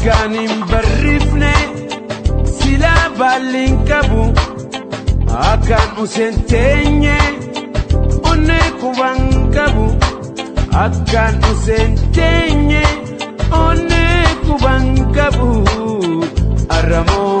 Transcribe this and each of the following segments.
akkaan hin barriifne silaa baalli hin qabu akkaan useen teenye onnee kuban qabu akkaan useen teenye onnee kuban qabu aramoo.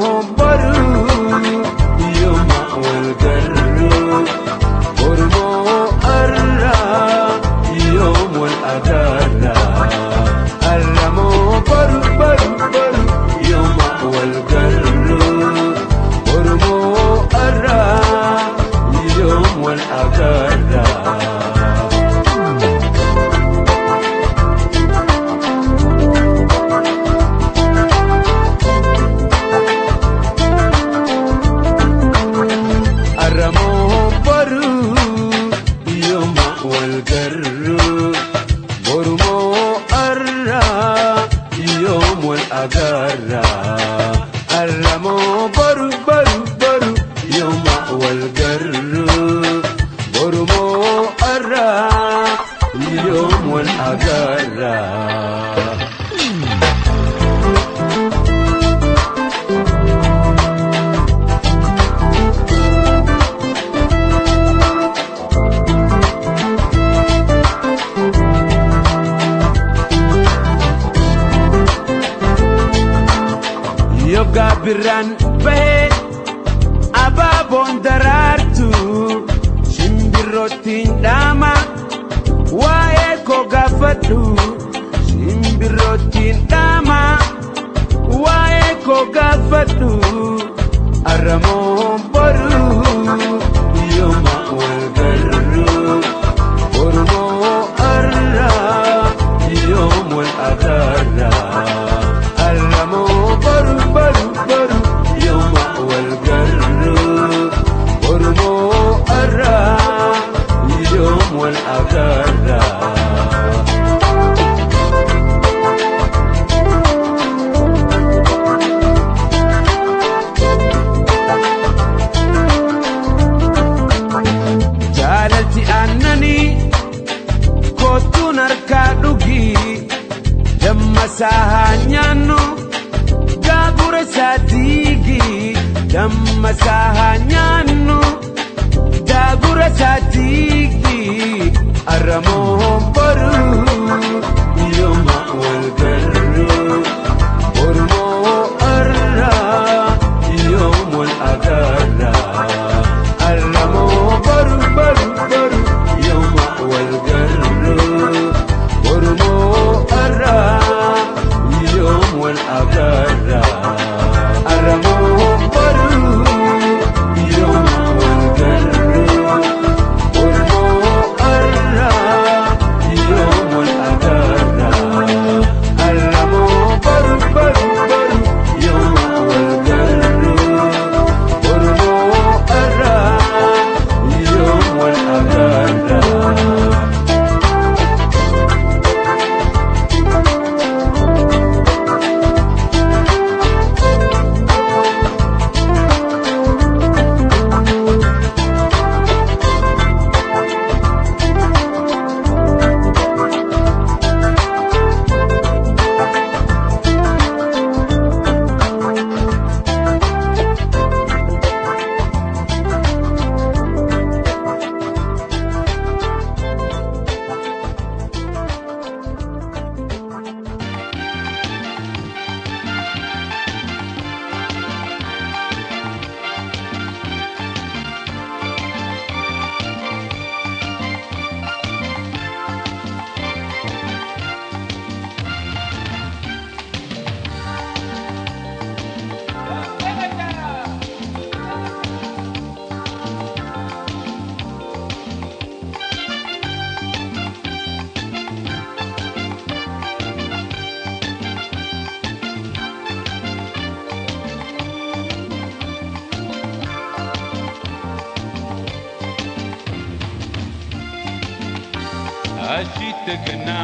Ashitagana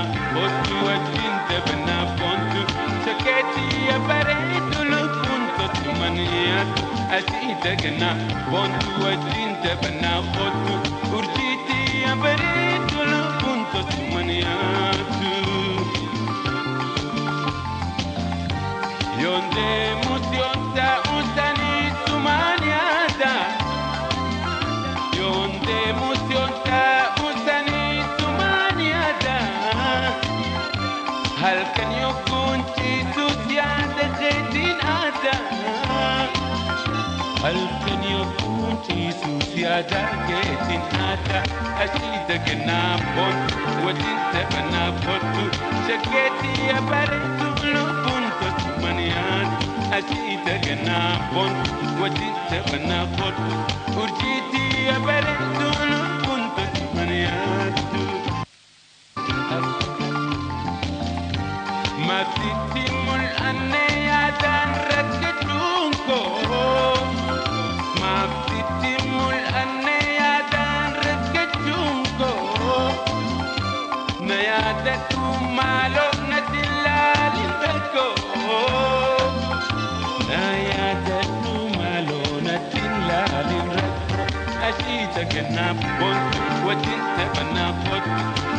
otu wajindabana pontu saketi ya baretu lupunto tumaniyatu ashitagana pontu wajindabana otu urjiti ya baretu lupunto susiada khedin ada ashida ganapon wadinta banapotu shaketi ya baretu lupunto tumaniad ashida ganapon wadinta banapotu urjiti ya baretu lupunto Ashita ganapon Watinta banapot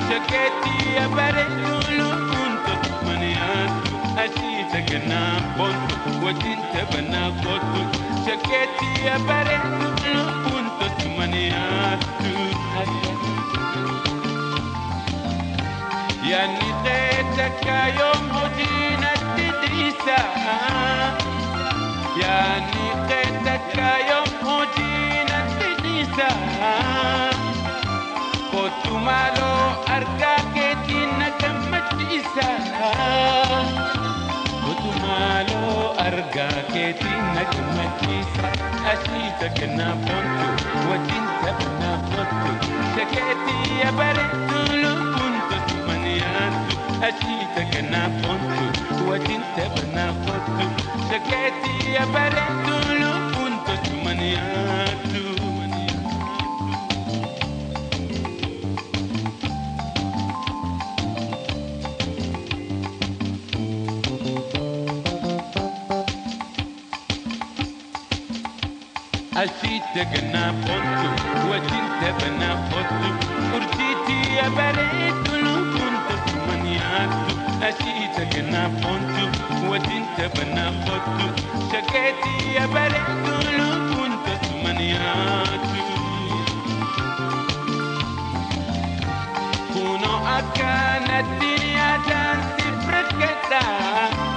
Shaketi ya baretulu punto maniatu Ashita ganapon Watinta banapot Shaketi ya baretulu punto maniatu Yani tetaka yom hodina tidrisa Yani tetaka yom hodina tidrisa Kotumalo arga ketina kamatisa Kotumalo arga ketina kamatisa Ashita kana pontu Wajinta kana pontu Shaketi ya baretulu punto tumaniatu Ashita kana pontu Wajinta kana pontu Shaketi ya baretulu punto tumaniatu Ashita gana pontu, wajinta bana pontu, urjiti ya baretu lupunto tumaniatu. Ashita gana pontu, wajinta bana pontu, shaketi ya baretu lupunto tumaniatu. Kuno akana dunia dan sifrakata. Kuno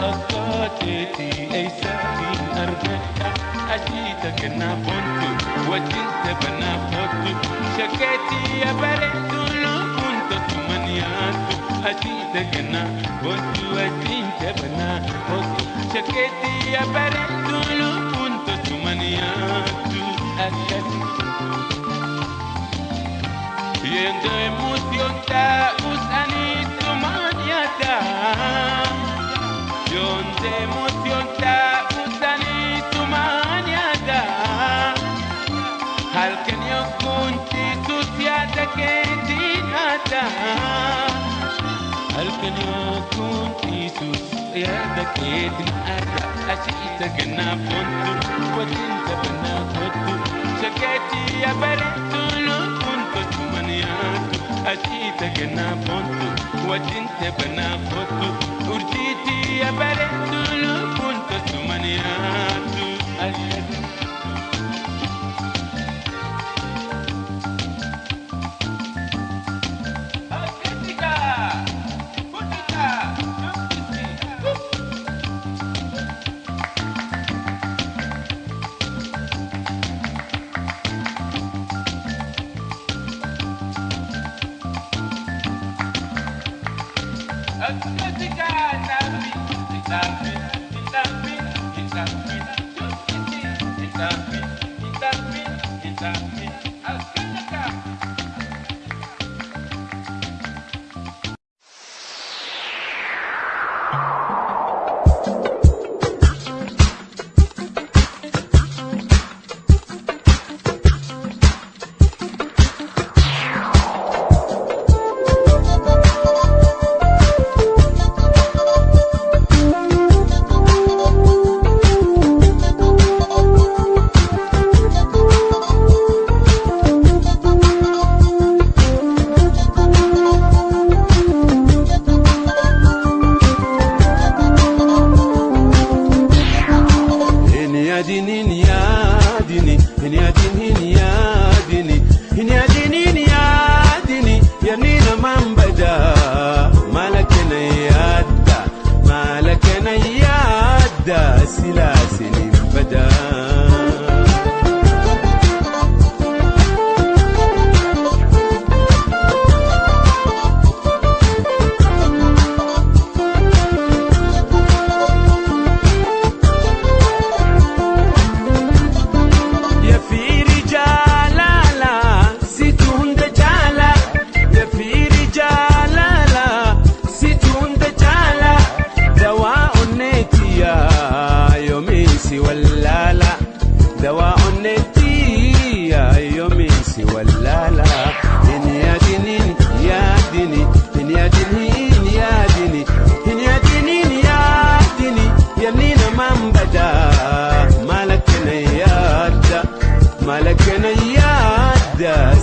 Meta akateti isahin arkata. Ashita kena pontu, wajinta bana pontu. Shaketi ya baretu lupunto tumaniatu. Ashita kena pontu, wajinta bana pontu. Shaketi ya baretu lupunto tumaniatu. Akati Yendo emoción ta Halkan yokunti susiata ke dinata Ashita gana pontu Wajinta bana pontu Shaketi ya baretu lupunto tumaniatu Ashita gana pontu Wajinta bana pontu Urjiti ya baretu lupunto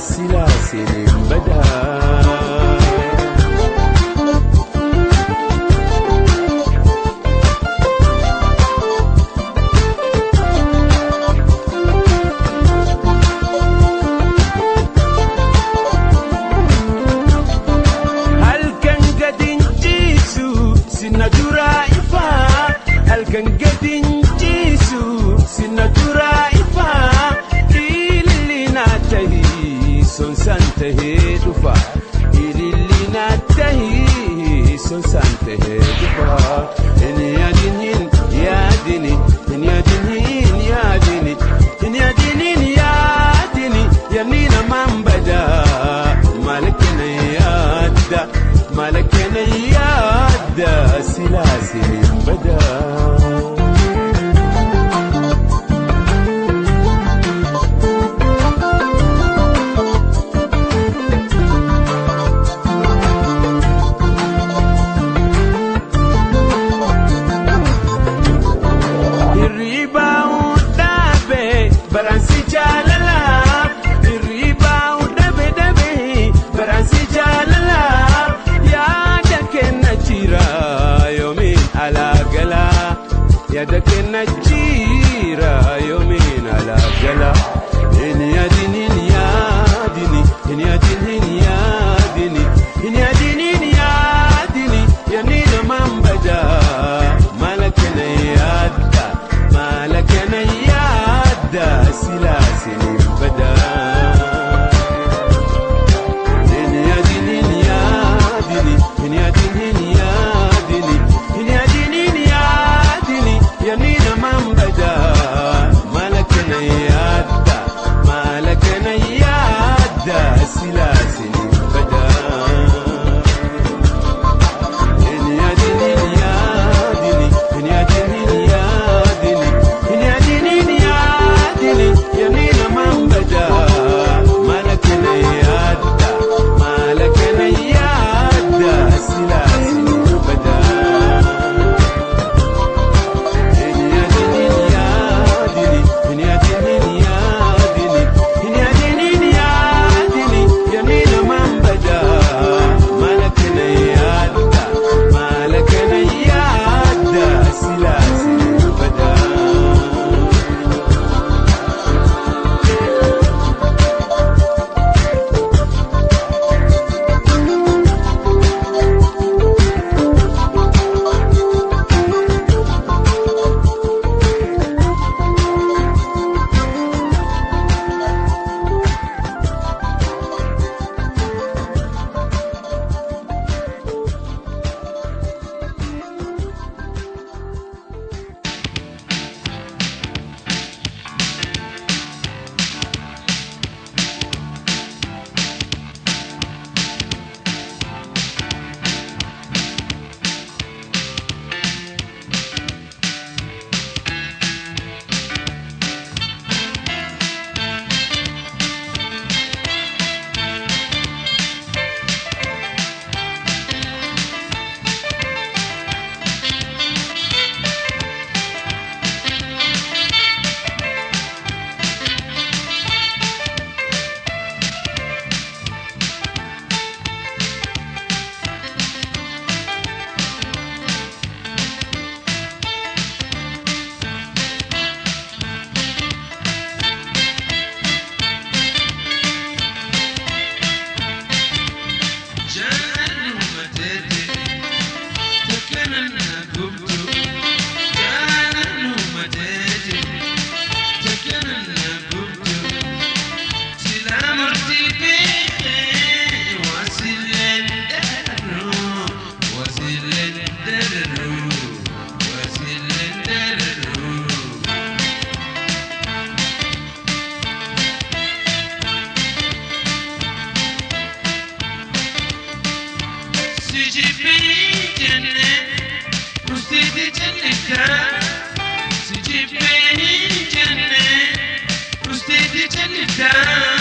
السلاسل بدا كل سنة تهدي بار إن يا دينين يا ديني silah seni تجيب بي جنة وسيد جنتها تجيب بي جنة وسيد جنتها